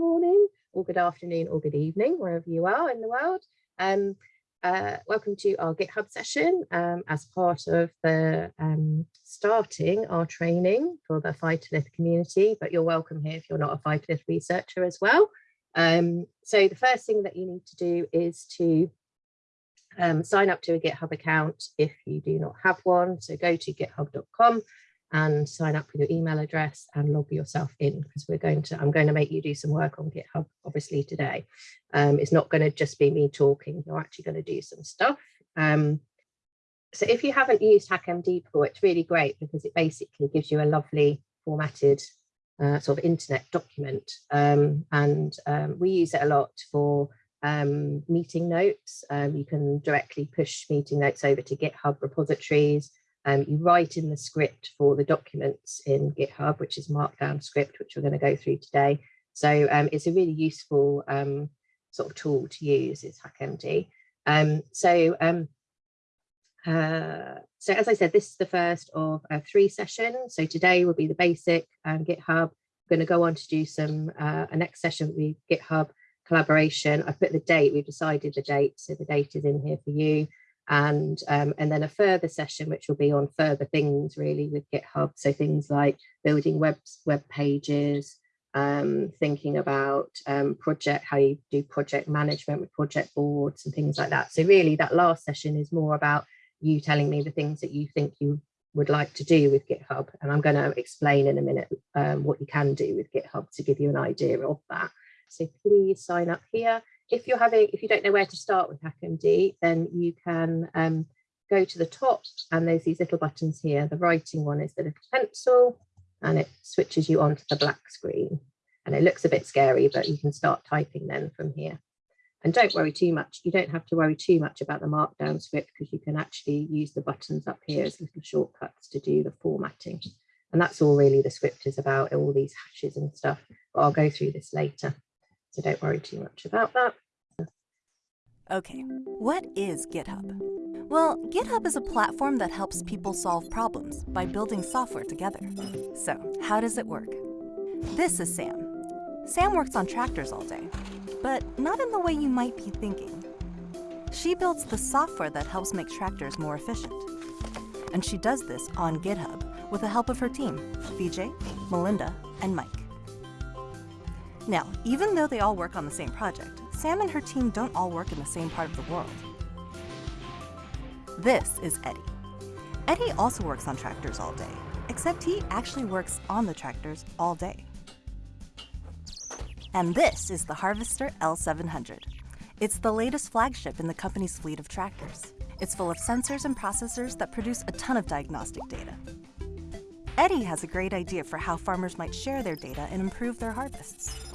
morning or good afternoon or good evening, wherever you are in the world. Um, uh, welcome to our GitHub session um, as part of the um, starting our training for the phytolith community, but you're welcome here if you're not a phytolith researcher as well. Um, so the first thing that you need to do is to um, sign up to a GitHub account if you do not have one. So go to github.com and sign up with your email address and log yourself in because we're going to, I'm going to make you do some work on GitHub obviously today. Um, it's not going to just be me talking, you're actually going to do some stuff. Um, so if you haven't used HackMD before, it's really great because it basically gives you a lovely formatted uh, sort of internet document. Um, and um, we use it a lot for um, meeting notes. Um, you can directly push meeting notes over to GitHub repositories. Um, you write in the script for the documents in GitHub, which is Markdown script, which we're going to go through today. So um, it's a really useful um, sort of tool to use is HackMD. Um, so, um, uh, so as I said, this is the first of uh, three sessions. So today will be the basic um, GitHub. We're going to go on to do some, uh, a next session will be GitHub collaboration. I put the date, we've decided the date, so the date is in here for you and um, and then a further session which will be on further things really with GitHub. So things like building web web pages, um, thinking about um, project how you do project management with project boards and things like that. So really that last session is more about you telling me the things that you think you would like to do with GitHub. And I'm going to explain in a minute um, what you can do with GitHub to give you an idea of that. So please sign up here if you're having, if you don't know where to start with HackMD, then you can um, go to the top and there's these little buttons here. The writing one is the little pencil and it switches you onto the black screen. And it looks a bit scary, but you can start typing then from here. And don't worry too much. You don't have to worry too much about the markdown script because you can actually use the buttons up here as little shortcuts to do the formatting. And that's all really the script is about, all these hashes and stuff. But I'll go through this later. So don't worry too much about that. Okay, what is GitHub? Well, GitHub is a platform that helps people solve problems by building software together. So, how does it work? This is Sam. Sam works on tractors all day, but not in the way you might be thinking. She builds the software that helps make tractors more efficient. And she does this on GitHub with the help of her team, VJ, Melinda, and Mike. Now, even though they all work on the same project, Sam and her team don't all work in the same part of the world. This is Eddie. Eddie also works on tractors all day, except he actually works on the tractors all day. And this is the Harvester L700. It's the latest flagship in the company's fleet of tractors. It's full of sensors and processors that produce a ton of diagnostic data. Eddie has a great idea for how farmers might share their data and improve their harvests.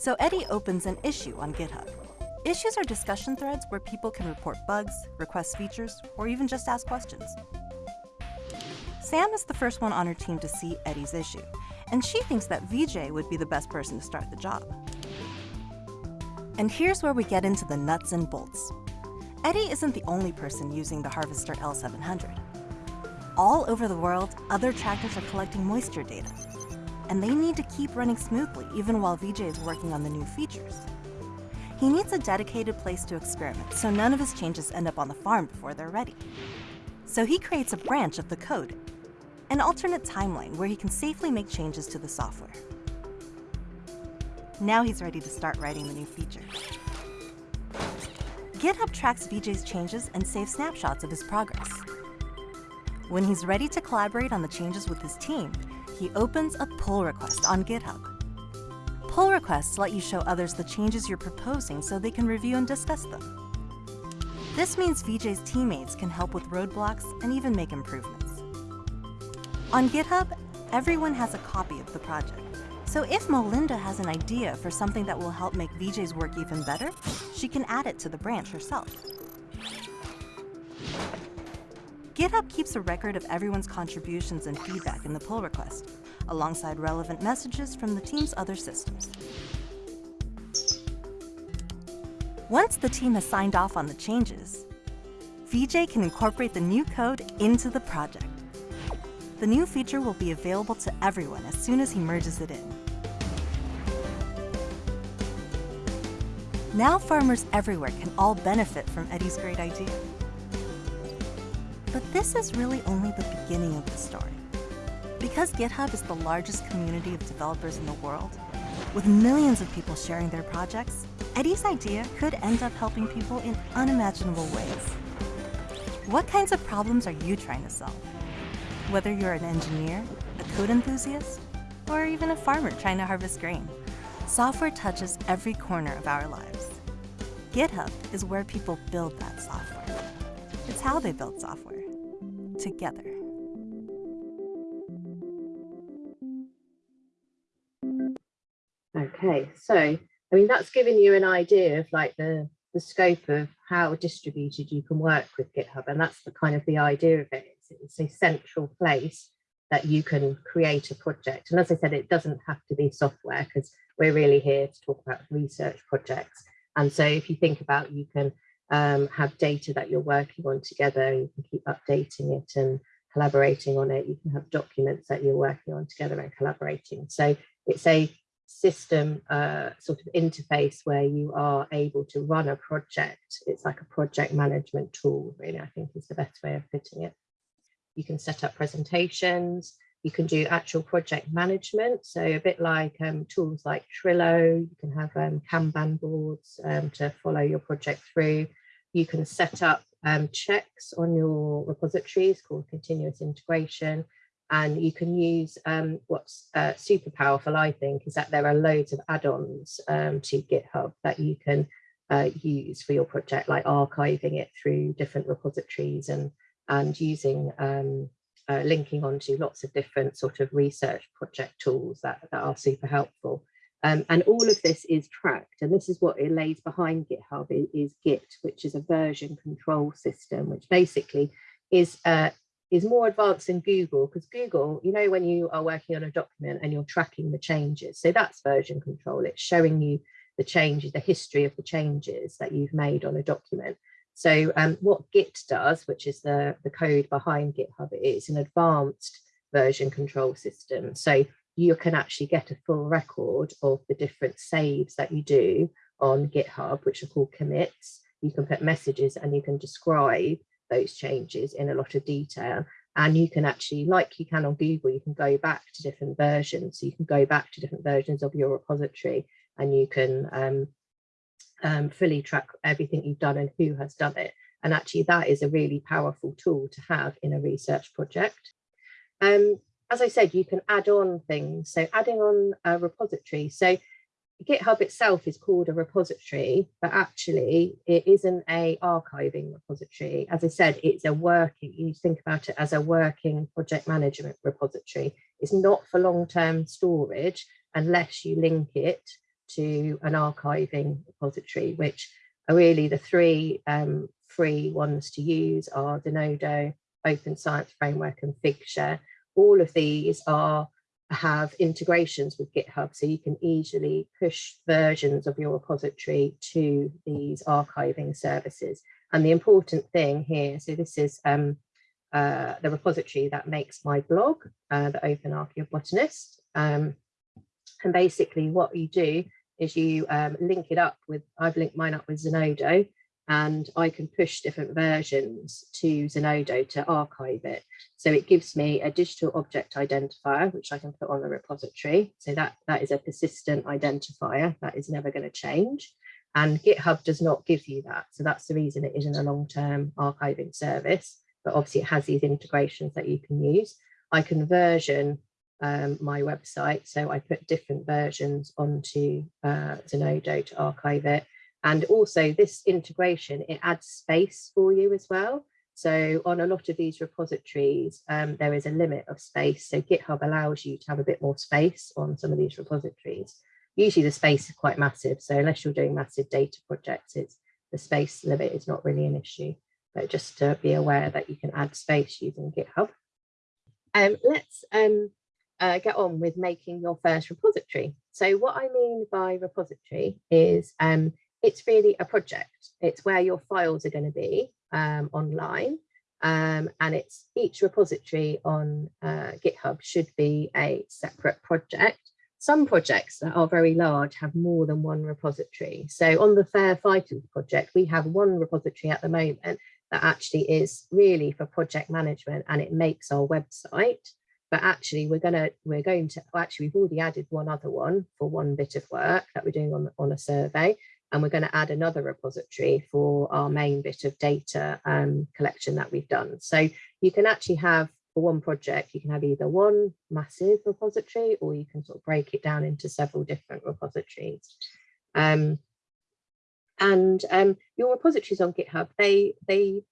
So Eddie opens an issue on GitHub. Issues are discussion threads where people can report bugs, request features, or even just ask questions. Sam is the first one on her team to see Eddie's issue, and she thinks that VJ would be the best person to start the job. And here's where we get into the nuts and bolts. Eddie isn't the only person using the Harvester L700. All over the world, other tractors are collecting moisture data, and they need to keep running smoothly even while VJ is working on the new features. He needs a dedicated place to experiment so none of his changes end up on the farm before they're ready. So he creates a branch of the code, an alternate timeline where he can safely make changes to the software. Now he's ready to start writing the new feature. GitHub tracks VJ's changes and saves snapshots of his progress. When he's ready to collaborate on the changes with his team, he opens a pull request on GitHub. Pull requests let you show others the changes you're proposing so they can review and discuss them. This means VJ's teammates can help with roadblocks and even make improvements. On GitHub, everyone has a copy of the project. So if Melinda has an idea for something that will help make VJ's work even better, she can add it to the branch herself. GitHub keeps a record of everyone's contributions and feedback in the pull request, alongside relevant messages from the team's other systems. Once the team has signed off on the changes, VJ can incorporate the new code into the project. The new feature will be available to everyone as soon as he merges it in. Now farmers everywhere can all benefit from Eddie's great idea. But this is really only the beginning of the story. Because GitHub is the largest community of developers in the world, with millions of people sharing their projects, Eddie's idea could end up helping people in unimaginable ways. What kinds of problems are you trying to solve? Whether you're an engineer, a code enthusiast, or even a farmer trying to harvest grain, software touches every corner of our lives. GitHub is where people build that software. It's how they build software, together. Okay, so I mean that's given you an idea of like the the scope of how distributed you can work with GitHub, and that's the kind of the idea of it. It's, it's a central place that you can create a project. And as I said, it doesn't have to be software because we're really here to talk about research projects. And so if you think about you can um, have data that you're working on together, you can keep updating it and collaborating on it. You can have documents that you're working on together and collaborating. So it's a system uh, sort of interface where you are able to run a project. It's like a project management tool, really, I think is the best way of putting it. You can set up presentations, you can do actual project management. So a bit like um, tools like Trello, you can have um, Kanban boards um, to follow your project through. You can set up um, checks on your repositories called continuous integration and you can use um, what's uh, super powerful, I think, is that there are loads of add-ons um, to GitHub that you can uh, use for your project, like archiving it through different repositories and, and using um, uh, linking onto lots of different sort of research project tools that, that are super helpful. Um, and all of this is tracked, and this is what it lays behind GitHub is, Git, which is a version control system, which basically is uh, is more advanced than Google because Google, you know, when you are working on a document and you're tracking the changes, so that's version control. It's showing you the changes, the history of the changes that you've made on a document. So um, what Git does, which is the, the code behind GitHub, is an advanced version control system. So you can actually get a full record of the different saves that you do on GitHub, which are called commits. You can put messages and you can describe those changes in a lot of detail. And you can actually, like you can on Google, you can go back to different versions. So you can go back to different versions of your repository and you can um, um, fully track everything you've done and who has done it. And actually that is a really powerful tool to have in a research project. Um, as I said, you can add on things. So adding on a repository. So GitHub itself is called a repository, but actually it isn't a archiving repository. As I said, it's a working, you think about it as a working project management repository. It's not for long-term storage unless you link it to an archiving repository, which are really the three um, free ones to use are Zenodo, Open Science Framework and Figshare. All of these are have integrations with GitHub so you can easily push versions of your repository to these archiving services. And the important thing here, so this is um, uh, the repository that makes my blog, uh, the Open Archaeobotanist. Um, and basically what you do is you um, link it up with, I've linked mine up with Zenodo and I can push different versions to Zenodo to archive it. So it gives me a digital object identifier, which I can put on the repository. So that, that is a persistent identifier that is never going to change. And GitHub does not give you that. So that's the reason it isn't a long-term archiving service, but obviously it has these integrations that you can use. I can version um, my website. So I put different versions onto uh, Zenodo to archive it. And also this integration, it adds space for you as well. So on a lot of these repositories, um, there is a limit of space. So GitHub allows you to have a bit more space on some of these repositories. Usually the space is quite massive. So unless you're doing massive data projects, it's the space limit is not really an issue. But just to be aware that you can add space using GitHub. Um, let's um, uh, get on with making your first repository. So what I mean by repository is um, it's really a project. It's where your files are going to be um, online. Um, and it's each repository on uh, GitHub should be a separate project. some projects that are very large have more than one repository. So on the FAIR Phytoliths project, we have one repository at the moment that actually is really for project management and it makes our website. But actually we're gonna we're going to actually we've already added one other one for one bit of work that we're doing on, on a survey. And we're going to add another repository for our main bit of data um, collection that we've done. So you can actually have for one project, you can have either one massive repository or you can sort of break it down into several different repositories. Um, and um, your repositories on GitHub, they, they,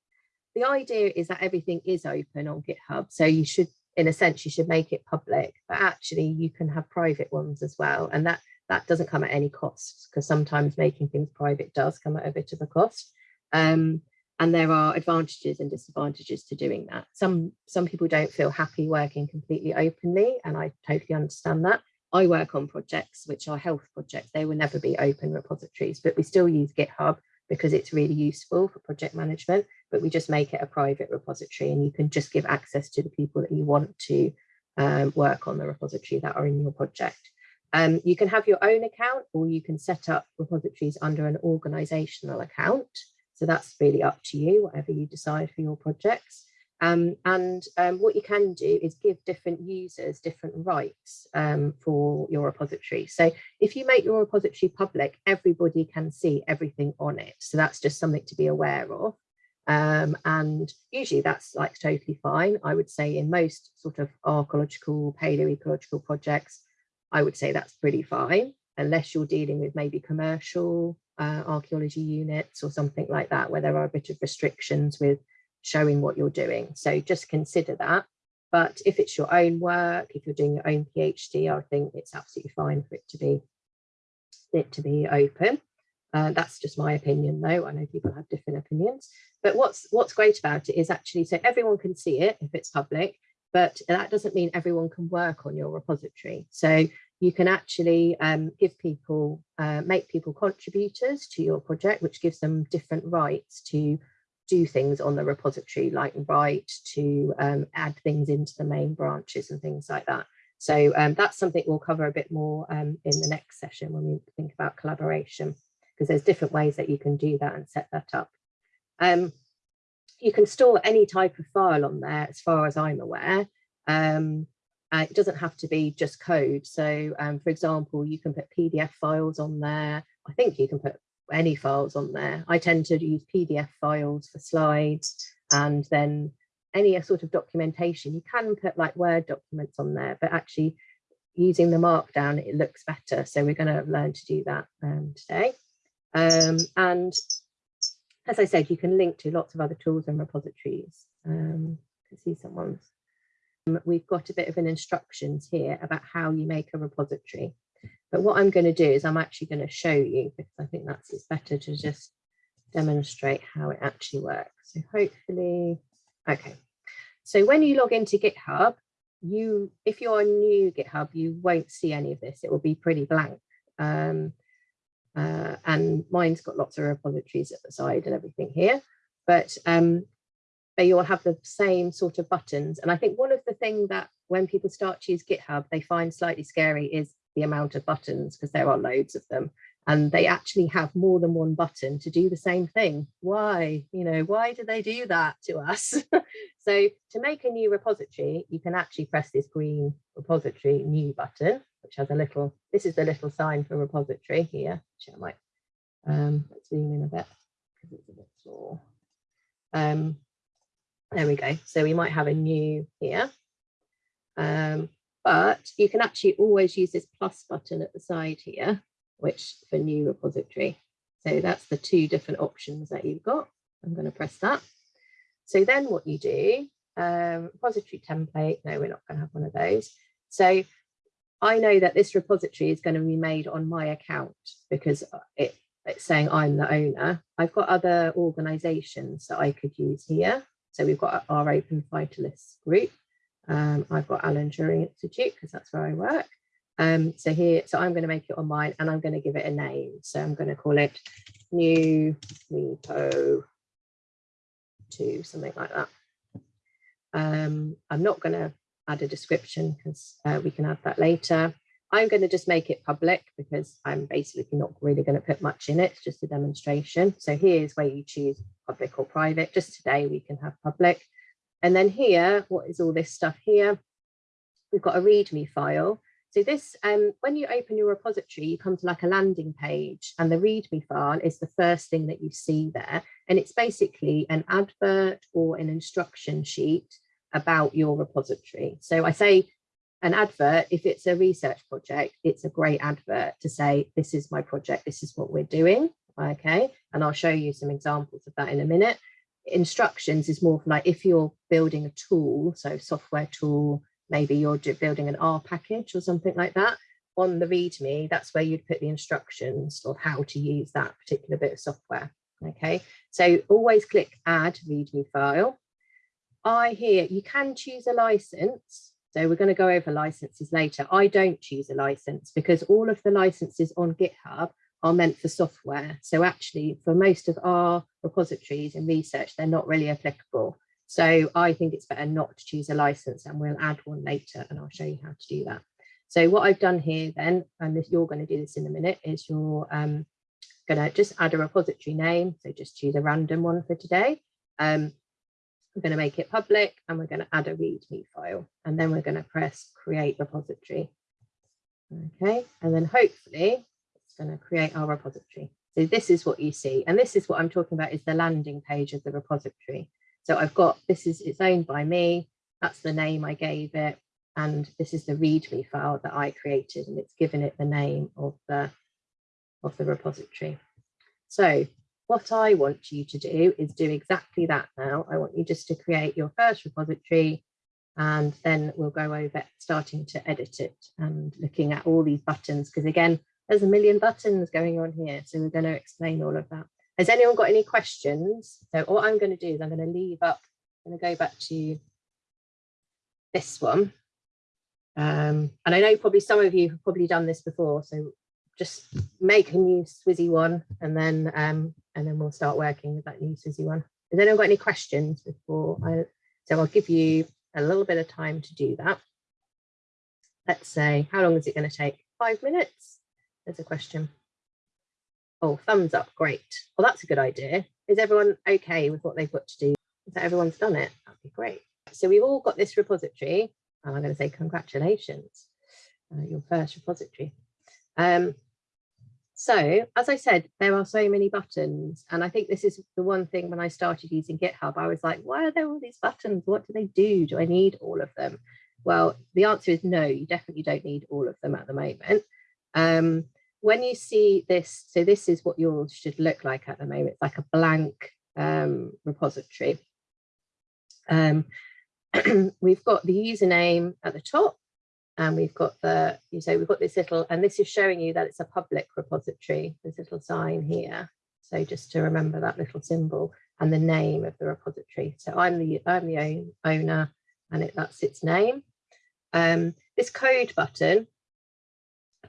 the idea is that everything is open on GitHub. So you should, in a sense, you should make it public, but actually you can have private ones as well. And that, that doesn't come at any cost because sometimes making things private does come at a bit of a cost. Um, and there are advantages and disadvantages to doing that. Some, some people don't feel happy working completely openly, and I totally understand that. I work on projects which are health projects. They will never be open repositories, but we still use GitHub because it's really useful for project management, but we just make it a private repository and you can just give access to the people that you want to um, work on the repository that are in your project. Um, you can have your own account or you can set up repositories under an organizational account. So that's really up to you, whatever you decide for your projects. Um, and um, what you can do is give different users different rights um, for your repository. So if you make your repository public, everybody can see everything on it. So that's just something to be aware of. Um, and usually that's like totally fine. I would say in most sort of archaeological, paleoecological projects, I would say that's pretty fine, unless you're dealing with maybe commercial uh, archaeology units or something like that, where there are a bit of restrictions with showing what you're doing. So just consider that. But if it's your own work, if you're doing your own PhD, I think it's absolutely fine for it to be it to be open. Uh, that's just my opinion though. I know people have different opinions. But what's what's great about it is actually so everyone can see it if it's public, but that doesn't mean everyone can work on your repository. So you can actually um, give people, uh, make people contributors to your project, which gives them different rights to do things on the repository, like write, to um, add things into the main branches and things like that. So um, that's something we'll cover a bit more um, in the next session when we think about collaboration, because there's different ways that you can do that and set that up. You can store any type of file on there, as far as I'm aware. Um, it doesn't have to be just code. So um, for example, you can put PDF files on there. I think you can put any files on there. I tend to use PDF files for slides and then any sort of documentation. You can put like Word documents on there, but actually using the markdown, it looks better. So we're going to learn to do that um, today. Um, and as I said, you can link to lots of other tools and repositories. Um, can see someone's we've got a bit of an instructions here about how you make a repository. But what I'm going to do is I'm actually going to show you because I think that's it's better to just demonstrate how it actually works. So hopefully, okay. So when you log into GitHub, you if you're new GitHub, you won't see any of this. It will be pretty blank. Um, uh, and mine's got lots of repositories at the side and everything here. But um, they all have the same sort of buttons. And I think one of the things that when people start to use GitHub, they find slightly scary is the amount of buttons because there are loads of them. And they actually have more than one button to do the same thing. Why? You know, why do they do that to us? so to make a new repository, you can actually press this green repository new button, which has a little, this is the little sign for repository here, which I might, um, zoom in a bit because it's a bit small. Um, there we go. So we might have a new here. Um, but you can actually always use this plus button at the side here, which for new repository. So that's the two different options that you've got. I'm going to press that. So then what you do, um, repository template, no, we're not going to have one of those. So I know that this repository is going to be made on my account because it, it's saying I'm the owner. I've got other organizations that I could use here. So we've got our Open Phytoliths group. Um, I've got Alan Turing Institute because that's where I work. Um, so here, so I'm going to make it on mine and I'm going to give it a name. So I'm going to call it new repo to something like that. Um, I'm not going to add a description because uh, we can add that later. I'm going to just make it public because I'm basically not really going to put much in it, just a demonstration. So here's where you choose public or private. Just today we can have public. And then here, what is all this stuff here? We've got a README file. So this, um, when you open your repository, you come to like a landing page and the README file is the first thing that you see there. And it's basically an advert or an instruction sheet about your repository. So I say an advert, if it's a research project, it's a great advert to say, this is my project, this is what we're doing, okay? And I'll show you some examples of that in a minute. Instructions is more like if you're building a tool, so software tool, maybe you're building an R package or something like that, on the README, that's where you'd put the instructions of how to use that particular bit of software, okay? So always click add README file. I hear you can choose a license so we're going to go over licenses later. I don't choose a license because all of the licenses on GitHub are meant for software. So actually for most of our repositories and research, they're not really applicable. So I think it's better not to choose a license and we'll add one later and I'll show you how to do that. So what I've done here then, and this, you're going to do this in a minute, is you're um, going to just add a repository name. So just choose a random one for today. Um, we're going to make it public and we're going to add a README file and then we're going to press create repository. Okay, and then hopefully it's going to create our repository. So this is what you see. And this is what I'm talking about is the landing page of the repository. So I've got, this is, it's owned by me. That's the name I gave it. And this is the README file that I created and it's given it the name of the, of the repository. So what I want you to do is do exactly that now. I want you just to create your first repository and then we'll go over starting to edit it and looking at all these buttons because again, there's a million buttons going on here. So we're going to explain all of that. Has anyone got any questions? So what I'm going to do is I'm going to leave up, I'm going to go back to this one. Um, and I know probably some of you have probably done this before, so just make a new Swizzy one and then um, and then we'll start working with that new Swizzy one. Has anyone got any questions before I, so I'll give you a little bit of time to do that. Let's say, how long is it going to take? Five minutes? There's a question. Oh, thumbs up, great. Well, that's a good idea. Is everyone okay with what they've got to do? Is that everyone's done it? That'd be great. So we've all got this repository, and I'm going to say congratulations, uh, your first repository. Um, so as I said, there are so many buttons. And I think this is the one thing when I started using GitHub, I was like, why are there all these buttons? What do they do? Do I need all of them? Well, the answer is no, you definitely don't need all of them at the moment. Um, when you see this, so this is what yours should look like at the moment. It's like a blank um, repository. Um, we've got the username at the top and we've got the, you say we've got this little, and this is showing you that it's a public repository, this little sign here. So just to remember that little symbol and the name of the repository. So I'm the, I'm the own, owner and it, that's its name. Um, this code button,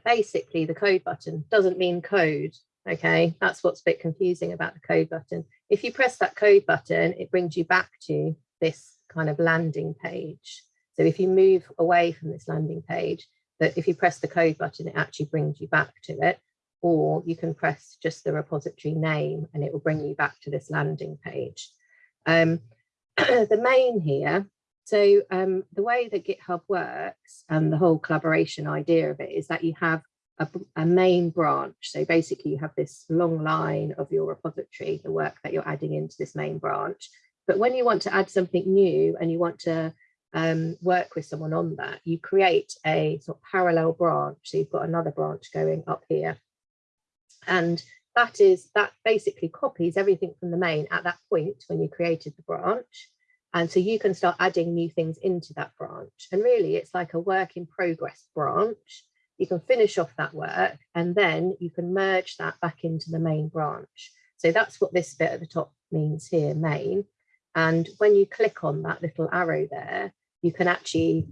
basically the code button doesn't mean code. Okay, that's what's a bit confusing about the code button. If you press that code button, it brings you back to this kind of landing page. So if you move away from this landing page, that if you press the code button, it actually brings you back to it, or you can press just the repository name and it will bring you back to this landing page. Um, the main here, so um, the way that GitHub works and the whole collaboration idea of it is that you have a, a, main branch. So basically you have this long line of your repository, the work that you're adding into this main branch. But when you want to add something new and you want to um, work with someone on that, you create a sort of parallel branch. So you've got another branch going up here. And that is that basically copies everything from the main at that point when you created the branch. And so you can start adding new things into that branch. And really it's like a work in progress branch. You can finish off that work and then you can merge that back into the main branch. So that's what this bit at the top means here, main. And when you click on that little arrow there, you can actually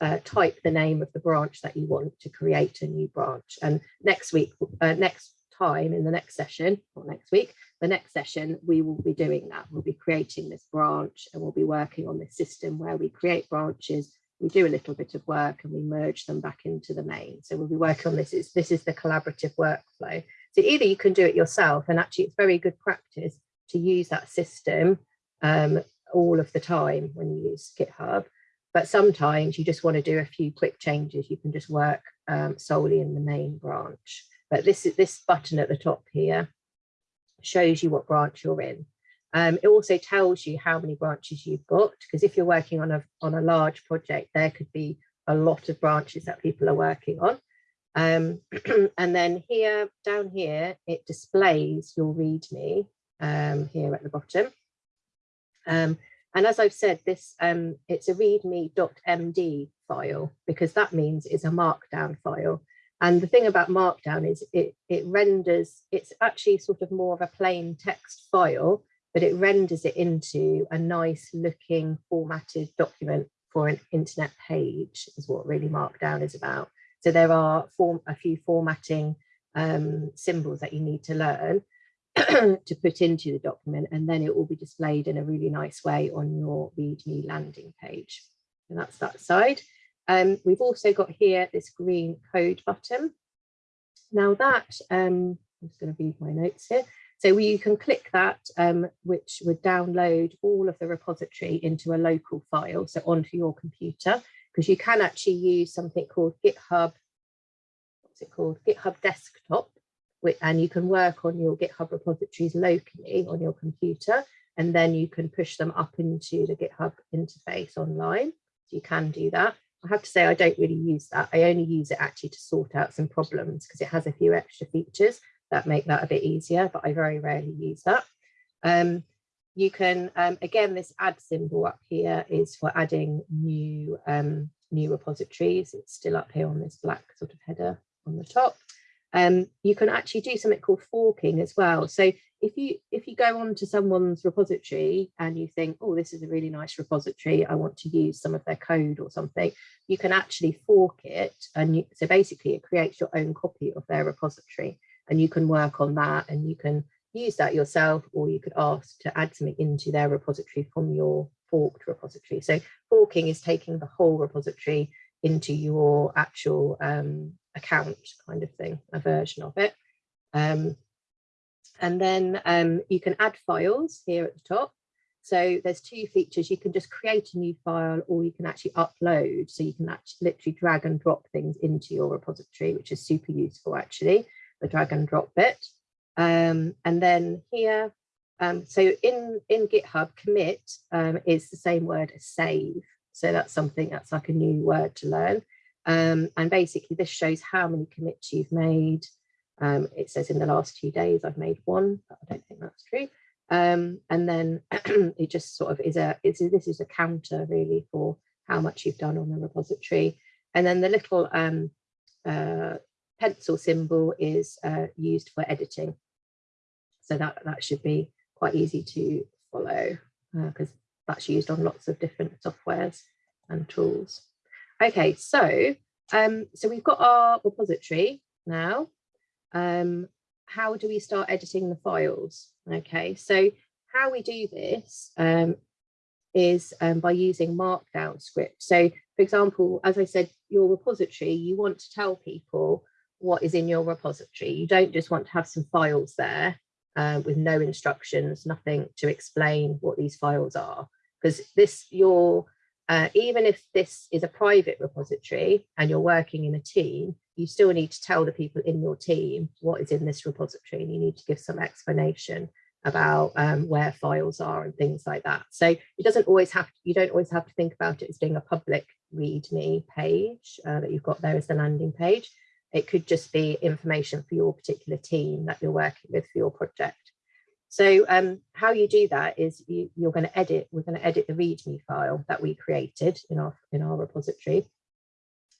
uh, type the name of the branch that you want to create a new branch. And next week, uh, next time in the next session, or next week, the next session, we will be doing that. We'll be creating this branch and we'll be working on this system where we create branches we do a little bit of work and we merge them back into the main. So we'll be working on this. It's, this is the collaborative workflow. So either you can do it yourself and actually it's very good practice to use that system um, all of the time when you use GitHub. But sometimes you just want to do a few quick changes. You can just work um, solely in the main branch. But this is this button at the top here shows you what branch you're in. Um, it also tells you how many branches you've got, because if you're working on a, on a large project, there could be a lot of branches that people are working on. Um, and then here, down here, it displays your README um, here at the bottom. Um, and as I've said, this um, it's a readme.md file because that means it's a markdown file. And the thing about markdown is it, it renders, it's actually sort of more of a plain text file, but it renders it into a nice looking formatted document for an internet page is what really Markdown is about. So there are form, a few formatting um, symbols that you need to learn to put into the document and then it will be displayed in a really nice way on your README landing page. And that's that side. Um, we've also got here this green code button. Now that, um, I'm just going to read my notes here. So you can click that, um, which would download all of the repository into a local file, so onto your computer, because you can actually use something called GitHub, what's it called? GitHub Desktop, and you can work on your GitHub repositories locally on your computer, and then you can push them up into the GitHub interface online. So you can do that. I have to say I don't really use that. I only use it actually to sort out some problems because it has a few extra features that make that a bit easier, but I very rarely use that. Um, you can, um, again, this add symbol up here is for adding new, um, new repositories. It's still up here on this black sort of header on the top. Um, you can actually do something called forking as well. So if you if you go onto someone's repository and you think, oh, this is a really nice repository, I want to use some of their code or something, you can actually fork it. And you, so basically it creates your own copy of their repository and you can work on that and you can use that yourself or you could ask to add something into their repository from your forked repository. So forking is taking the whole repository into your actual um, account kind of thing, a version of it. Um, and then um, you can add files here at the top. So there's two features. You can just create a new file or you can actually upload. So you can actually literally drag and drop things into your repository, which is super useful actually the drag and drop bit. Um, and then here, um, so in, in GitHub, commit um, is the same word as save. So that's something that's like a new word to learn. Um, and basically this shows how many commits you've made. Um, it says in the last few days I've made one, but I don't think that's true. Um, and then it just sort of is a, it's, this is a counter really for how much you've done on the repository. And then the little um, uh, pencil symbol is uh, used for editing. So that, that should be quite easy to follow because uh, that's used on lots of different softwares and tools. Okay, so um, so we've got our repository now. Um, how do we start editing the files? Okay, so how we do this um, is um, by using Markdown script. So for example, as I said, your repository, you want to tell people what is in your repository. You don't just want to have some files there uh, with no instructions, nothing to explain what these files are. Because this, your, uh, even if this is a private repository and you're working in a team, you still need to tell the people in your team what is in this repository and you need to give some explanation about um, where files are and things like that. So it doesn't always have, to, you don't always have to think about it as being a public README page uh, that you've got there as the landing page. It could just be information for your particular team that you're working with for your project. So um, how you do that is you, you're going to edit, we're going to edit the README file that we created in our, in our repository.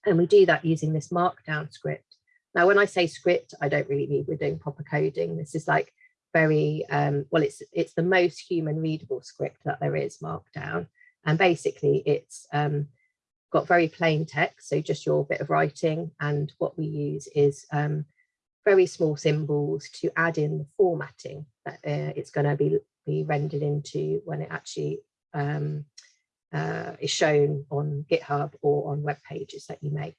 And we do that using this markdown script. Now, when I say script, I don't really mean we're doing proper coding. This is like very, um, well, it's, it's the most human readable script that there is markdown. And basically it's um, got very plain text, so just your bit of writing. And what we use is um, very small symbols to add in the formatting that uh, it's going to be, be rendered into when it actually um, uh, is shown on GitHub or on web pages that you make.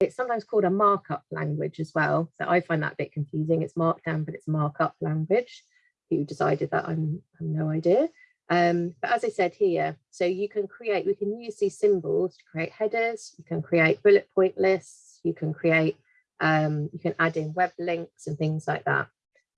It's sometimes called a markup language as well. So I find that a bit confusing. It's markdown, but it's markup language. Who decided that? I'm, I'm no idea. Um, but as I said here, so you can create, we can use these symbols to create headers, you can create bullet point lists, you can create, um, you can add in web links and things like that.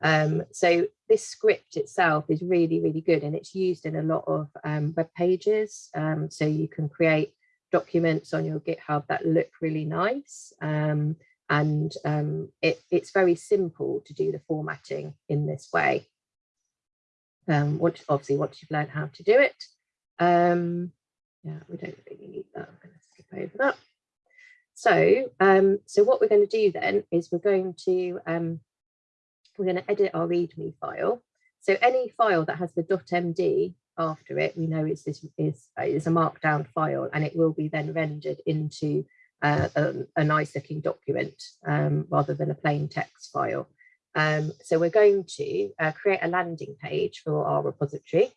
Um, so this script itself is really, really good and it's used in a lot of um, web pages. Um, so you can create documents on your GitHub that look really nice. Um, and um, it, it's very simple to do the formatting in this way. Once, obviously, once you've learned how to do it. yeah, we don't really need that. I'm going to skip over that. So, so what we're going to do then is we're going to we're going to edit our README file. So any file that has the .md after it, we know it's this is, is a markdown file and it will be then rendered into uh, a, a, nice looking document um, rather than a plain text file. Um, so we're going to uh, create a landing page for our repository.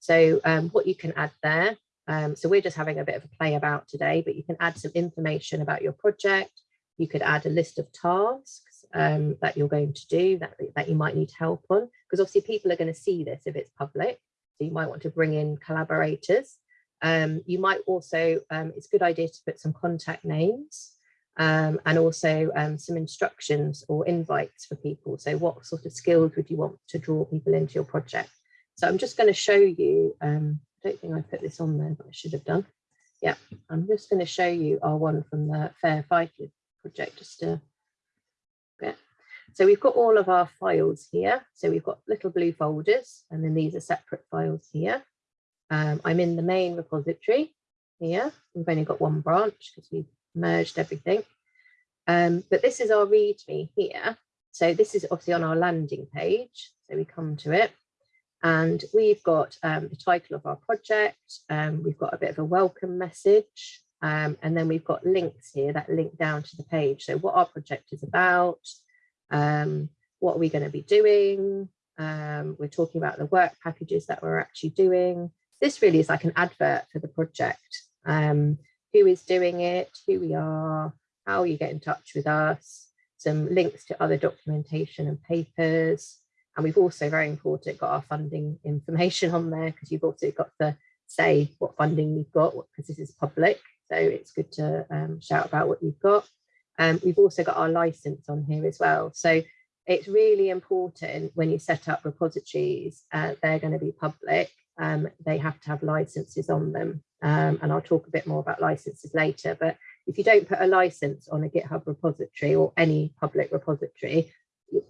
So um, what you can add there, um, so we're just having a bit of a play about today, but you can add some information about your project. You could add a list of tasks um, that you're going to do that, that you might need help on because obviously people are going to see this if it's public so you might want to bring in collaborators. Um, you might also um, it's a good idea to put some contact names um, and also um, some instructions or invites for people. So what sort of skills would you want to draw people into your project? So I'm just going to show you um, don't think I put this on there but I should have done yeah I'm just going to show you our one from the FAIR Phytolith project just to bit. So we've got all of our files here. So we've got little blue folders and then these are separate files here. Um, I'm in the main repository here. We've only got one branch because we've merged everything. Um, but this is our README here. So this is obviously on our landing page. So we come to it and we've got um, the title of our project. Um, we've got a bit of a welcome message. Um, and then we've got links here that link down to the page. So what our project is about, um, what are we going to be doing? Um, we're talking about the work packages that we're actually doing. This really is like an advert for the project. Um, who is doing it, who we are, how you get in touch with us, some links to other documentation and papers. And we've also, very important, got our funding information on there because you've also got to say what funding you've got because this is public. So it's good to um, shout about what you've got. Um, we've also got our license on here as well. So it's really important when you set up repositories, uh, they're going to be public. Um, they have to have licenses on them. Um, and I'll talk a bit more about licenses later. But if you don't put a license on a GitHub repository or any public repository,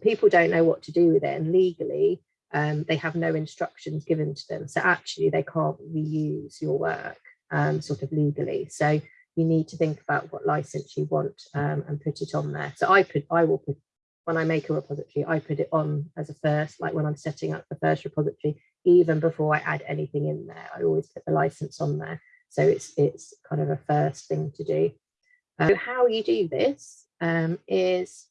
people don't know what to do with it. And legally, um, they have no instructions given to them. So actually, they can't reuse your work um, sort of legally. So you need to think about what license you want um, and put it on there. So I put, I will put, when I make a repository, I put it on as a first, like when I'm setting up the first repository, even before I add anything in there, I always put the license on there. So it's, it's kind of a first thing to do. So how you do this um, is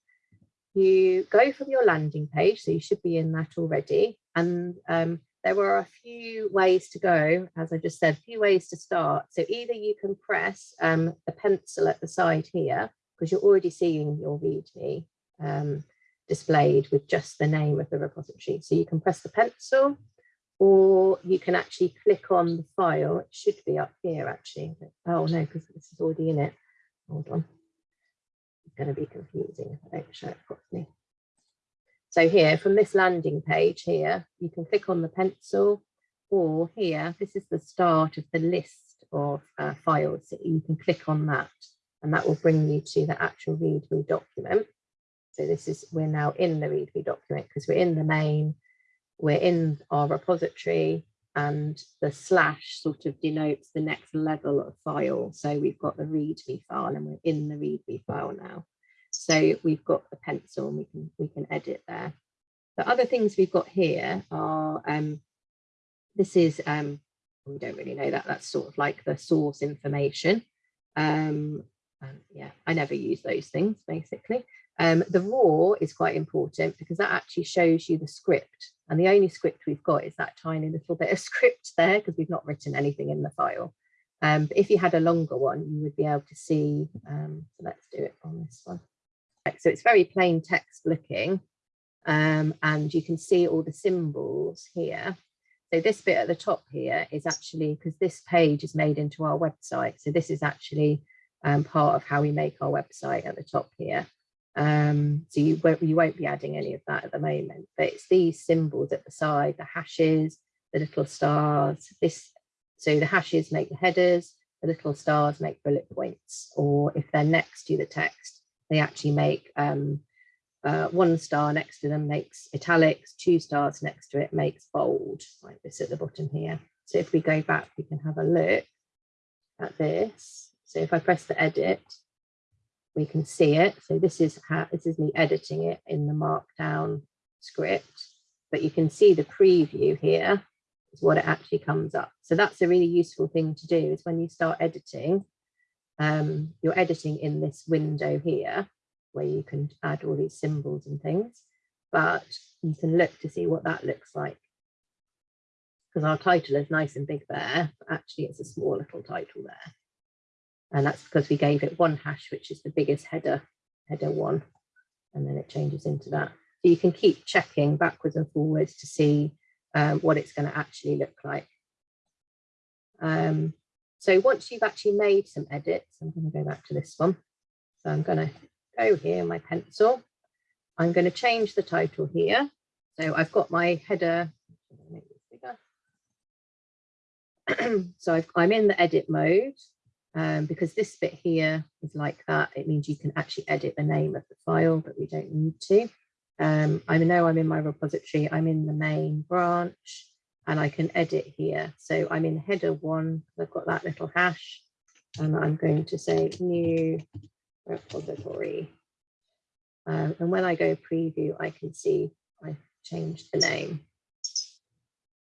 you go from your landing page, so you should be in that already, and um, there were a few ways to go, as I just said, a few ways to start. So either you can press um, the pencil at the side here, because you're already seeing your README um, displayed with just the name of the repository. So you can press the pencil, or you can actually click on the file. It should be up here, actually. Oh, no, because this is already in it. Hold on. Going to be confusing if I don't show it properly. So here from this landing page here, you can click on the pencil or here, this is the start of the list of uh, files. So you can click on that and that will bring you to the actual README document. So this is, we're now in the README document because we're in the main, we're in our repository and the slash sort of denotes the next level of file. So we've got the README file and we're in the README file now. So we've got the pencil and we can we can edit there. The other things we've got here are um, this is um, we don't really know that that's sort of like the source information. Um, yeah, I never use those things basically. Um, the raw is quite important because that actually shows you the script and the only script we've got is that tiny little bit of script there because we've not written anything in the file. Um, but if you had a longer one, you would be able to see, um, so let's do it on this one. So it's very plain text looking um, and you can see all the symbols here. So this bit at the top here is actually, because this page is made into our website. So this is actually um, part of how we make our website at the top here. Um, so you won't, you won't be adding any of that at the moment, but it's these symbols at the side, the hashes, the little stars, this so the hashes make the headers, the little stars make bullet points, or if they're next to the text, they actually make um, uh, one star next to them makes italics, two stars next to it makes bold, like this at the bottom here. So if we go back, we can have a look at this. So if I press the edit, we can see it. So this is how this is me editing it in the markdown script, but you can see the preview here is what it actually comes up. So that's a really useful thing to do is when you start editing, um, you're editing in this window here where you can add all these symbols and things, but you can look to see what that looks like. Because our title is nice and big there, but actually it's a small little title there. And that's because we gave it one hash, which is the biggest header, header one, and then it changes into that. So you can keep checking backwards and forwards to see um, what it's going to actually look like. Um, so once you've actually made some edits, I'm going to go back to this one. So I'm going to go here, my pencil. I'm going to change the title here. So I've got my header. so i am in the edit mode um, because this bit here is like that. It means you can actually edit the name of the file, but we don't need to. Um, I know I'm in my repository, I'm in the main branch and I can edit here. So I'm in header one, I've got that little hash and I'm going to say new repository. Um, and when I go preview, I can see I've changed the name.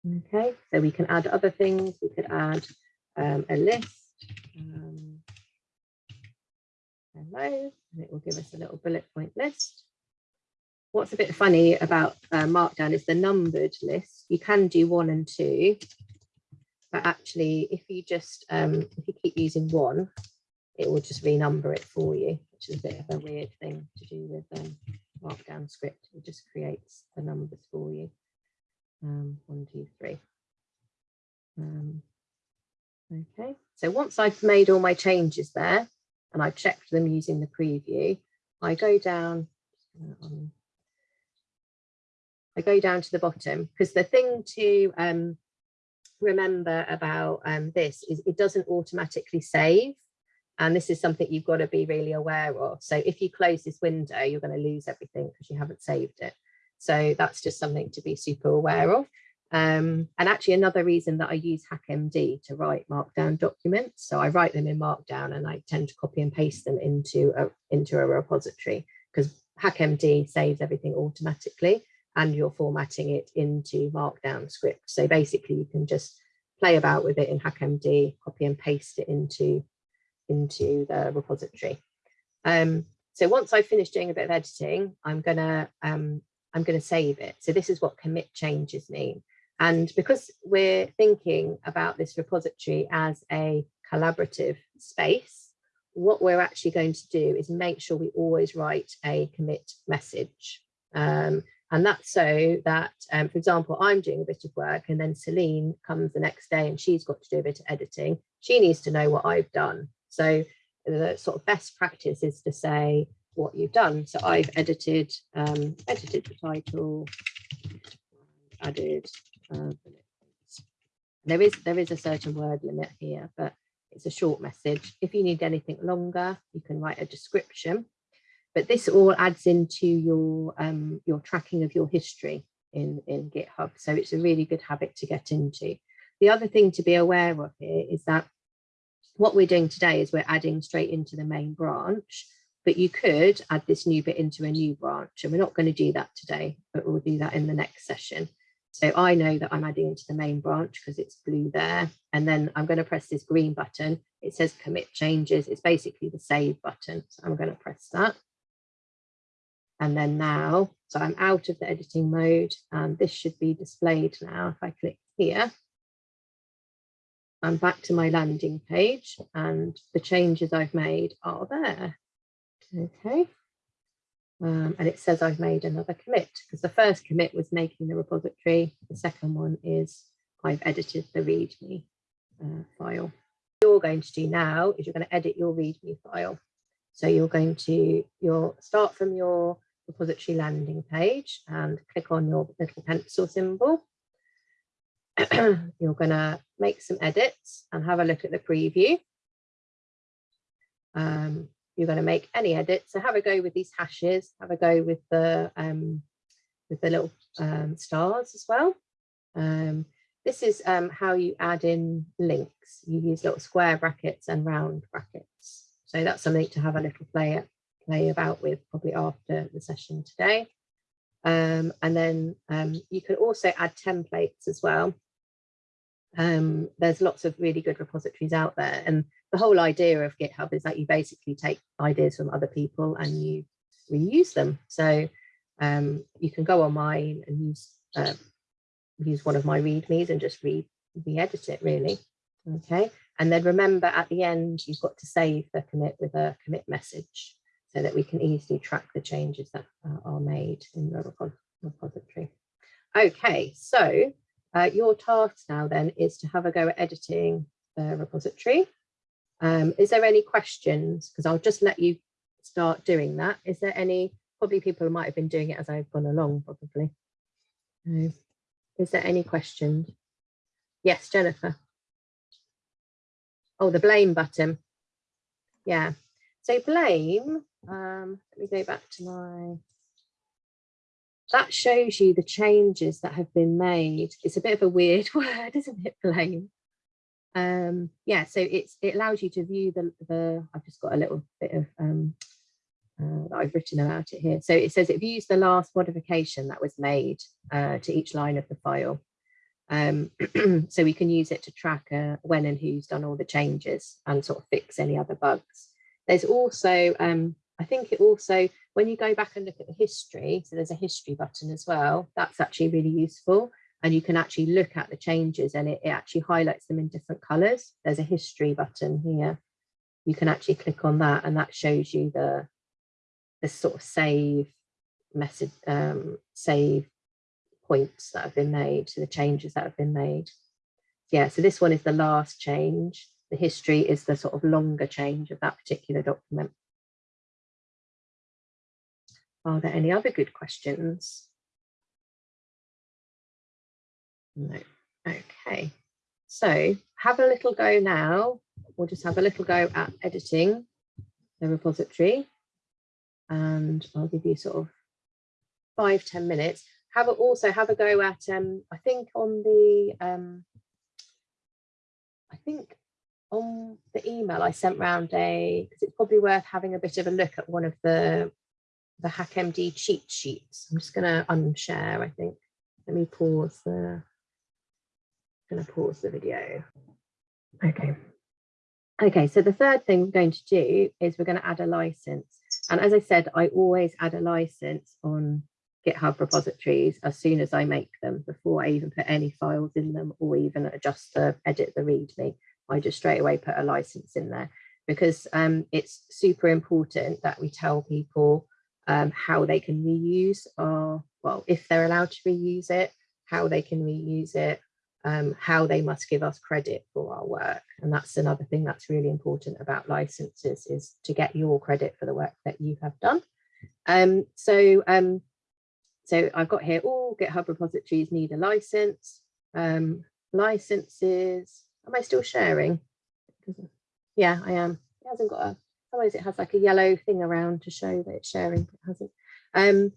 Okay, so we can add other things. We could add um, a list. Um, hello, and it will give us a little bullet point list what's a bit funny about uh, Markdown is the numbered list. You can do one and two, but actually if you just, um, if you keep using one, it will just renumber it for you, which is a bit of a weird thing to do with um, Markdown script. It just creates the numbers for you. Um, one, two, three. Um, okay, so once I've made all my changes there and I've checked them using the preview, I go down on I go down to the bottom because the thing to um, remember about um, this is it doesn't automatically save. And this is something you've got to be really aware of. So if you close this window, you're going to lose everything because you haven't saved it. So that's just something to be super aware of. Um, and actually another reason that I use HackMD to write markdown documents. So I write them in markdown and I tend to copy and paste them into a, into a repository because HackMD saves everything automatically and you're formatting it into markdown script. So basically you can just play about with it in HackMD, copy and paste it into, into the repository. Um, so once I've finished doing a bit of editing, I'm gonna um, I'm gonna save it. So this is what commit changes mean. And because we're thinking about this repository as a collaborative space, what we're actually going to do is make sure we always write a commit message. Um, and that's so that, um, for example, I'm doing a bit of work and then Celine comes the next day and she's got to do a bit of editing. She needs to know what I've done. So the sort of best practice is to say what you've done. So I've edited, um, edited the title, added, uh, there is there is a certain word limit here, but it's a short message. If you need anything longer, you can write a description but this all adds into your um, your tracking of your history in, in GitHub. So it's a really good habit to get into. The other thing to be aware of here is that what we're doing today is we're adding straight into the main branch, but you could add this new bit into a new branch and we're not going to do that today, but we'll do that in the next session. So I know that I'm adding into the main branch because it's blue there. And then I'm going to press this green button. It says commit changes. It's basically the save button. So I'm going to press that. And then now, so I'm out of the editing mode and this should be displayed now. If I click here, I'm back to my landing page and the changes I've made are there. Okay. Um, and it says I've made another commit because the first commit was making the repository. The second one is I've edited the README uh, file. What you're going to do now is you're going to edit your README file. So you're going to you'll start from your repository landing page and click on your little pencil symbol. you're going to make some edits and have a look at the preview. Um, you're going to make any edits. So have a go with these hashes, have a go with the um, with the little um, stars as well. Um, this is um, how you add in links. You use little square brackets and round brackets. So that's something to have a little play, play about with probably after the session today. Um, and then um, you can also add templates as well. Um, there's lots of really good repositories out there. And the whole idea of GitHub is that you basically take ideas from other people and you reuse them. So um, you can go on mine and use uh, use one of my readmes and just read re-edit it really. Okay, and then remember at the end, you've got to save the commit with a commit message so that we can easily track the changes that uh, are made in the repository. Okay, so uh, your task now then is to have a go at editing the repository. Um, is there any questions? Because I'll just let you start doing that. Is there any, probably people might have been doing it as I've gone along probably. Is there any questions? Yes, Jennifer. Oh, the blame button. Yeah. So blame, um, let me go back to my, that shows you the changes that have been made. It's a bit of a weird word, isn't it, blame? Um, yeah, so it's it allows you to view the, the I've just got a little bit of um, uh, that I've written about it here. So it says it views the last modification that was made uh, to each line of the file. Um, so we can use it to track uh, when and who's done all the changes and sort of fix any other bugs. There's also, um, I think it also, when you go back and look at the history, so there's a history button as well, that's actually really useful. And you can actually look at the changes and it, it actually highlights them in different colors. There's a history button here. You can actually click on that and that shows you the, the sort of save message, um, save points that have been made, to the changes that have been made. Yeah, so this one is the last change. The history is the sort of longer change of that particular document. Are there any other good questions? No. Okay. So have a little go now. We'll just have a little go at editing the repository. And I'll give you sort of five ten minutes have a, also have a go at um i think on the um i think on the email i sent round a because it's probably worth having a bit of a look at one of the the hackmd cheat sheets. I'm just going to unshare i think. Let me pause the I'm going to pause the video. Okay. Okay so the third thing we're going to do is we're going to add a license. And as i said i always add a license on GitHub repositories as soon as I make them before I even put any files in them or even adjust the edit the README. I just straight away put a license in there because um, it's super important that we tell people um, how they can reuse or well, if they're allowed to reuse it, how they can reuse it, um, how they must give us credit for our work. And that's another thing that's really important about licenses is to get your credit for the work that you have done. Um, so um, so I've got here all GitHub repositories need a license. Um, licenses, am I still sharing? Yeah, I am. It hasn't got a, otherwise it has like a yellow thing around to show that it's sharing, but it hasn't. Um,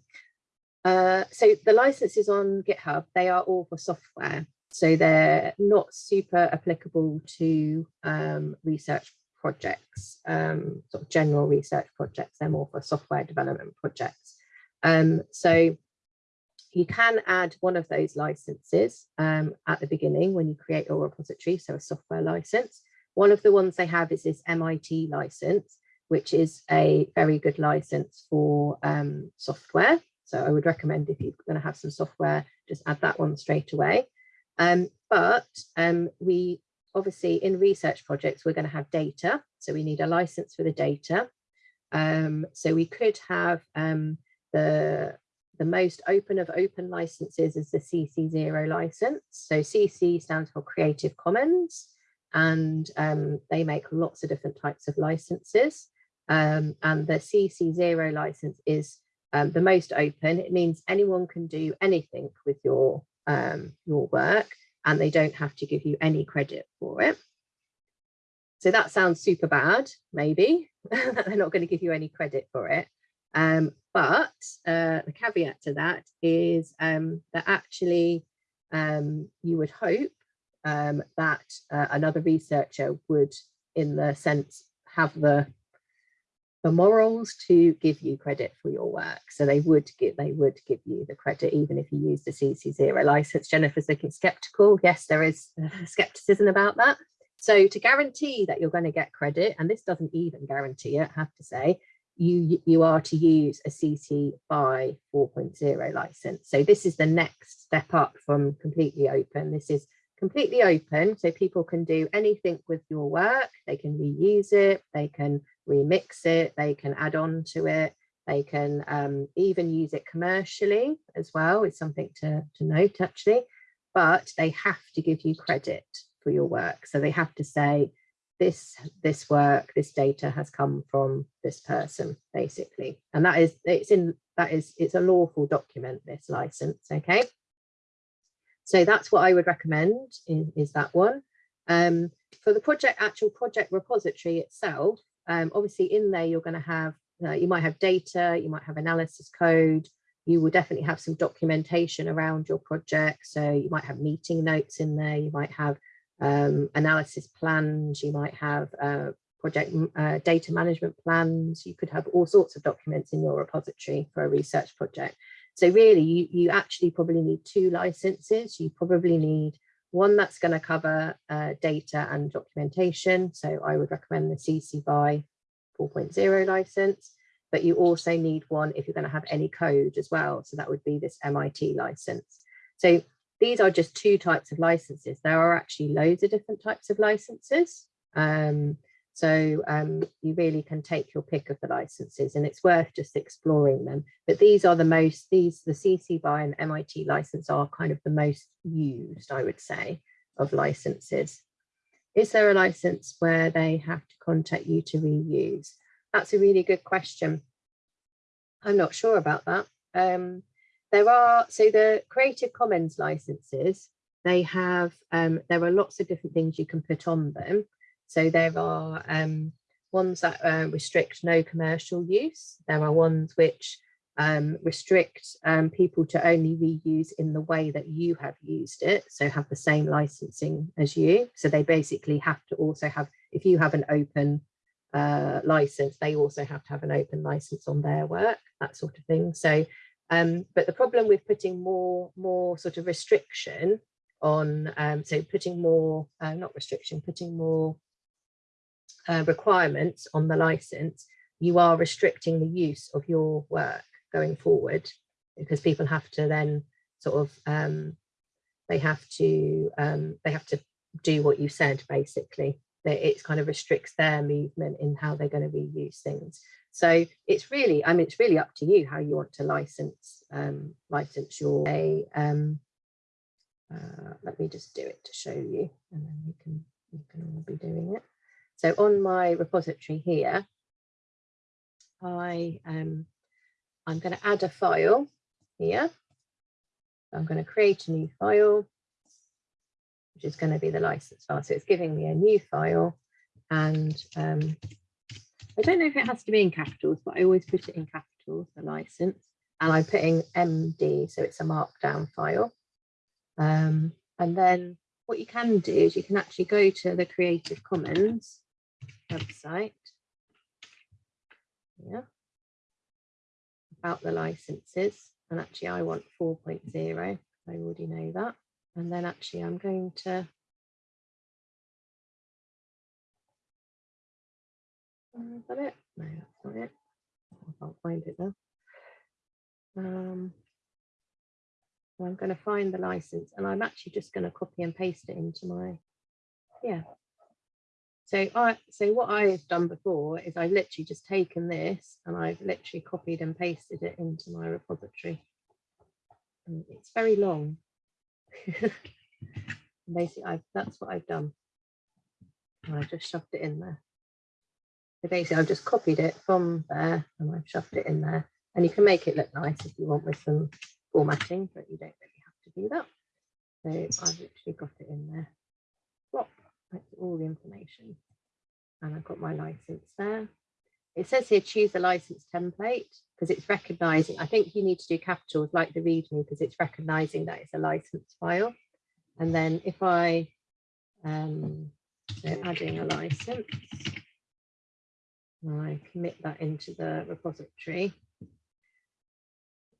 uh, so the licenses on GitHub, they are all for software. So they're not super applicable to um, research projects, um, sort of general research projects. They're more for software development projects. Um, so you can add one of those licenses um, at the beginning when you create your repository, so a software license. One of the ones they have is this MIT license, which is a very good license for um, software. So I would recommend if you're going to have some software, just add that one straight away. Um, but um, we obviously in research projects, we're going to have data. So we need a license for the data. Um, so we could have um, the, the most open of open licenses is the CC0 license. So CC stands for Creative Commons and um, they make lots of different types of licenses. Um, and the CC0 license is um, the most open. It means anyone can do anything with your, um, your work and they don't have to give you any credit for it. So that sounds super bad, maybe, they're not going to give you any credit for it. Um, but uh, the caveat to that is um, that actually um, you would hope um, that uh, another researcher would, in the sense, have the the morals to give you credit for your work. So they would give they would give you the credit even if you use the CC0 license. Jennifer's looking skeptical. Yes, there is uh, skepticism about that. So to guarantee that you're going to get credit, and this doesn't even guarantee it, I have to say, you you are to use a CC BY 4.0 license. So this is the next step up from completely open. This is completely open so people can do anything with your work they can reuse it they can remix it they can add on to it they can um, even use it commercially as well it's something to, to note actually but they have to give you credit for your work. So they have to say this this work this data has come from this person basically. And that is it's in that is it's a lawful document this license okay? So that's what I would recommend is, is that one. Um, for the project, actual project repository itself, um, obviously in there you're going to have, uh, you might have data, you might have analysis code, you will definitely have some documentation around your project. So you might have meeting notes in there, you might have um, analysis plans, you might have uh, project uh, data management plans, you could have all sorts of documents in your repository for a research project. So really, you, you actually probably need two licenses. You probably need one that's going to cover uh, data and documentation. So I would recommend the CC BY 4.0 license, but you also need one if you're going to have any code as well. So that would be this MIT license. So these are just two types of licenses. There are actually loads of different types of licenses. Um, so um, you really can take your pick of the licenses and it's worth just exploring them. But these are the most, these, the CC BY and MIT license are kind of the most used, I would say, of licenses. Is there a license where they have to contact you to reuse? That's a really good question. I'm not sure about that. Um, there are, so the Creative Commons licenses, they have, um, there are lots of different things you can put on them. So there are um, ones that uh, restrict no commercial use. There are ones which um, restrict um, people to only reuse in the way that you have used it. So have the same licensing as you. So they basically have to also have, if you have an open uh, license, they also have to have an open license on their work, that sort of thing. So, um, but the problem with putting more, more sort of restriction on, um, so putting more, uh, not restriction, putting more uh, requirements on the license, you are restricting the use of your work going forward because people have to then sort of um, they have to um, they have to do what you said basically. That it kind of restricts their movement in how they're going to reuse things. So it's really I mean it's really up to you how you want to license um, license your a um, uh, let me just do it to show you and then you can you can all be doing it so on my repository here, I um, I'm going to add a file here. I'm going to create a new file, which is going to be the license file. So it's giving me a new file and um, I don't know if it has to be in capitals, but I always put it in capitals, the license, and I'm putting MD, so it's a markdown file. Um, and then what you can do is you can actually go to the Creative Commons website. Yeah. About the licenses. And actually I want 4.0. I already know that. And then actually I'm going to is that it? No, that's not it. I can't find it now. Um, I'm going to find the license and I'm actually just going to copy and paste it into my Yeah. So I so what I've done before is I've literally just taken this and I've literally copied and pasted it into my repository. And it's very long. basically, I've, that's what I've done. And I just shoved it in there. So basically, I've just copied it from there and I've shoved it in there. And you can make it look nice if you want with some formatting, but you don't really have to do that. So I've literally got it in there. That's all the information. And I've got my license there. It says here choose a license template because it's recognizing, I think you need to do capitals like the README because it's recognizing that it's a license file. And then if I, um, so adding a license, I commit that into the repository.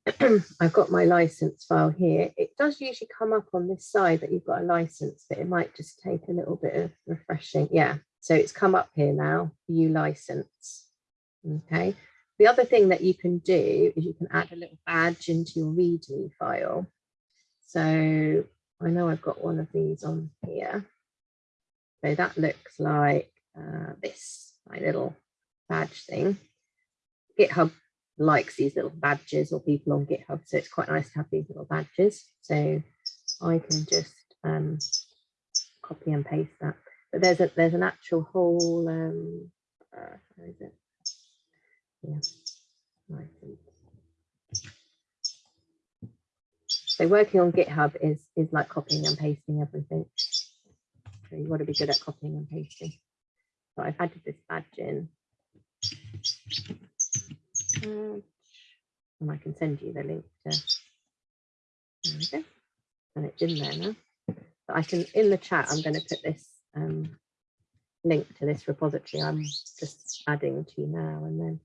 I've got my license file here. It does usually come up on this side that you've got a license, but it might just take a little bit of refreshing. Yeah, so it's come up here now, view license. Okay. The other thing that you can do is you can add a little badge into your README file. So I know I've got one of these on here. So that looks like uh, this, my little badge thing. GitHub likes these little badges or people on GitHub, so it's quite nice to have these little badges. So I can just um, copy and paste that. But there's a there's an actual whole um, uh, it? Yeah. So working on GitHub is is like copying and pasting everything. So you want to be good at copying and pasting. So I've added this badge in. And I can send you the link to there we go. And it's in there now. But I can in the chat, I'm going to put this um, link to this repository I'm just adding to now and then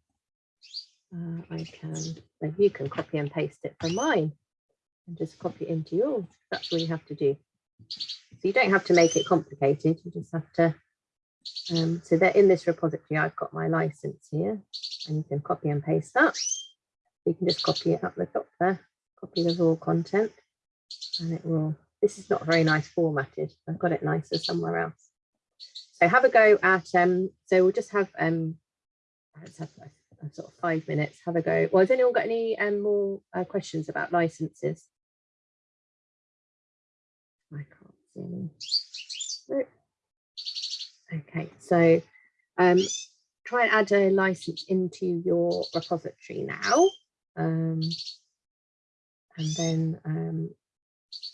uh, I can, then you can copy and paste it from mine and just copy it into yours. That's all you have to do. So you don't have to make it complicated. You just have to, um, so that in this repository, I've got my license here and you can copy and paste that. You can just copy it up the top there, copy the raw content and it will, this is not very nice formatted. I've got it nicer somewhere else. So have a go at, um, so we'll just have, um, let's have sort of five minutes, have a go. Well, has anyone got any um, more uh, questions about licenses? I can't see any. Okay, so um, try and add a license into your repository now. Um, and then um,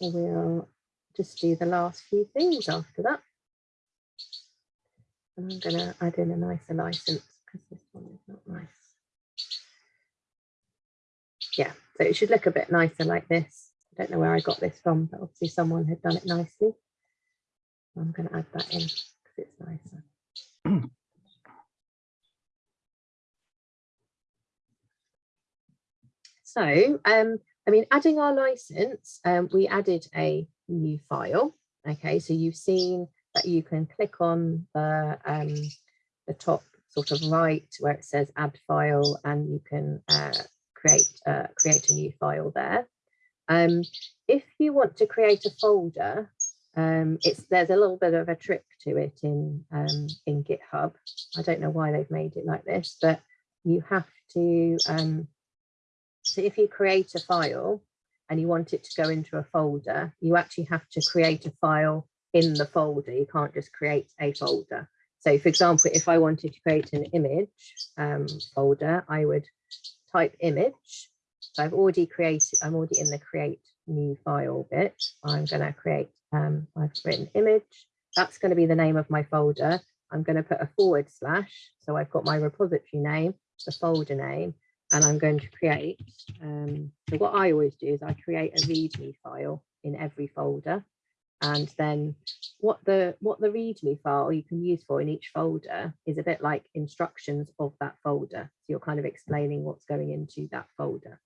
we'll just do the last few things after that. And I'm going to add in a nicer license because this one is not nice. Yeah, so it should look a bit nicer like this. I don't know where I got this from, but obviously someone had done it nicely. I'm going to add that in because it's nicer. so, um, I mean, adding our license, um, we added a new file. Okay, so you've seen that you can click on the, um, the top sort of right where it says add file and you can uh, create, uh, create a new file there. Um, if you want to create a folder, um, it's there's a little bit of a trick to it in um, in GitHub. I don't know why they've made it like this, but you have to. Um, so if you create a file and you want it to go into a folder, you actually have to create a file in the folder. You can't just create a folder. So for example, if I wanted to create an image um, folder, I would type image so I've already created, I'm already in the create new file bit. I'm going to create, um, I've written image. That's going to be the name of my folder. I'm going to put a forward slash. So I've got my repository name, the folder name, and I'm going to create. Um, so what I always do is I create a README file in every folder. And then what the what the README file you can use for in each folder is a bit like instructions of that folder. So you're kind of explaining what's going into that folder.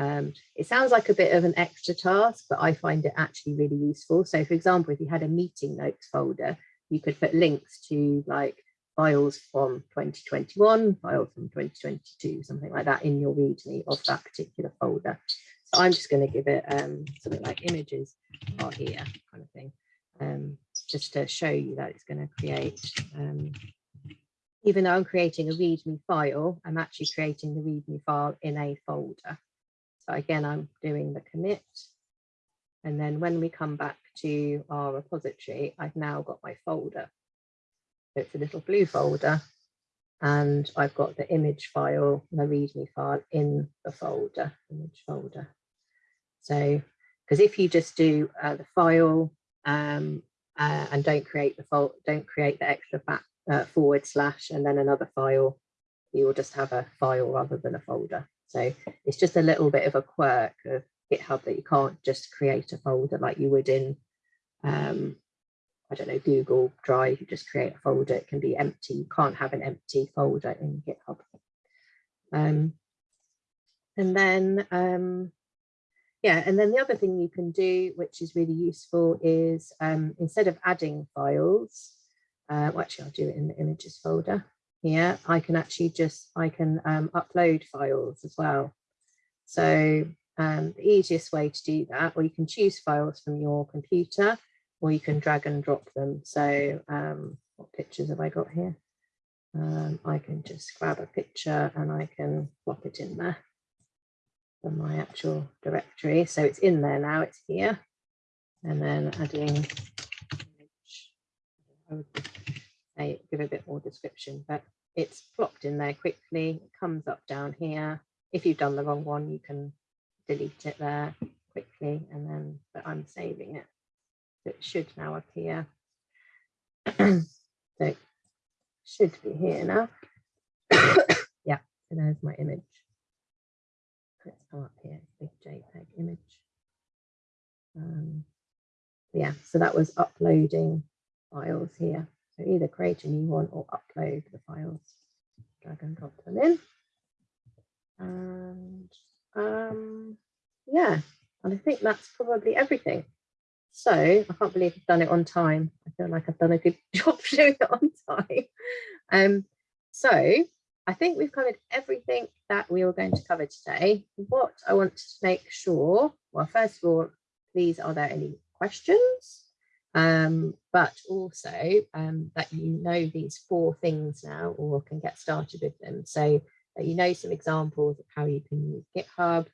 Um, it sounds like a bit of an extra task, but I find it actually really useful. So for example, if you had a meeting notes folder, you could put links to like files from 2021, files from 2022, something like that in your README of that particular folder. So I'm just going to give it um, something like images are here kind of thing. Um, just to show you that it's going to create, um, even though I'm creating a README file, I'm actually creating the README file in a folder. So again, I'm doing the commit. And then when we come back to our repository, I've now got my folder. So it's a little blue folder and I've got the image file, the README file in the folder, image folder. So, because if you just do uh, the file um, uh, and don't create the don't create the extra back, uh, forward slash and then another file, you will just have a file rather than a folder. So it's just a little bit of a quirk of GitHub that you can't just create a folder like you would in um, I don't know, Google Drive, you just create a folder, it can be empty. You can't have an empty folder in GitHub. Um, and then, um, yeah, and then the other thing you can do, which is really useful, is um, instead of adding files, uh, well, actually I'll do it in the images folder here, I can actually just, I can um, upload files as well. So um, the easiest way to do that, or you can choose files from your computer, or you can drag and drop them. So um, what pictures have I got here? Um, I can just grab a picture and I can plop it in there from my actual directory. So it's in there now, it's here. And then adding, I would say, give a bit more description, but it's plopped in there quickly. Comes up down here. If you've done the wrong one, you can delete it there quickly and then, but I'm saving it it should now appear. so it should be here now. yeah, so there's my image. Let's come up here, big JPEG image. Um, yeah, so that was uploading files here. So either create a new one or upload the files. Drag and drop them in. And um, yeah, and I think that's probably everything. So I can't believe I've done it on time. I feel like I've done a good job doing it on time. Um, so I think we've covered everything that we were going to cover today. What I want to make sure, well, first of all, please, are there any questions? Um, but also um, that you know these four things now or can get started with them. So that you know some examples of how you can use GitHub,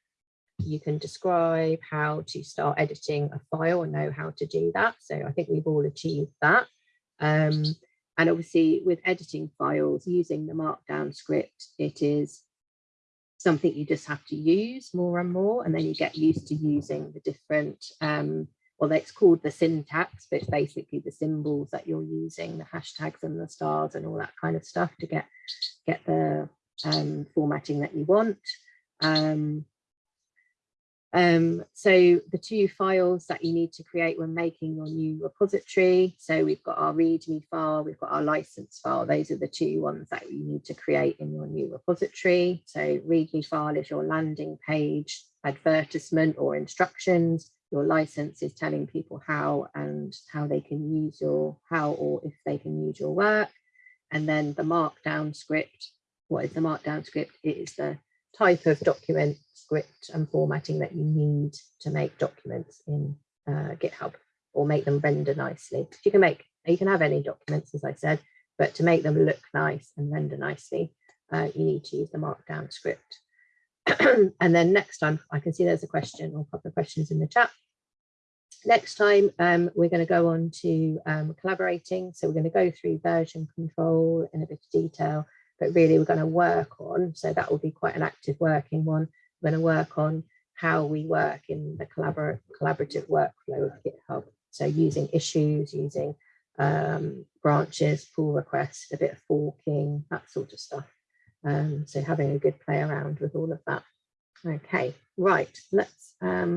you can describe how to start editing a file and know how to do that. So I think we've all achieved that. Um, and obviously with editing files using the markdown script, it is something you just have to use more and more and then you get used to using the different um, well it's called the syntax but it's basically the symbols that you're using the hashtags and the stars and all that kind of stuff to get get the um, formatting that you want um, um, so the two files that you need to create when making your new repository. So we've got our README file, we've got our license file. Those are the two ones that you need to create in your new repository. So README file is your landing page advertisement or instructions. Your license is telling people how and how they can use your, how or if they can use your work. And then the markdown script. What is the markdown script? It is the type of document script and formatting that you need to make documents in uh, GitHub or make them render nicely. You can make, you can have any documents, as I said, but to make them look nice and render nicely, uh, you need to use the markdown script. and then next time, I can see there's a question or a couple of questions in the chat. Next time, um, we're going to go on to um, collaborating. So we're going to go through version control in a bit of detail, but really we're going to work on, so that will be quite an active working one. We're going to work on how we work in the collabor collaborative workflow of GitHub. So using issues, using um, branches, pull requests, a bit of forking, that sort of stuff. Um, so having a good play around with all of that. Okay, right, let's um,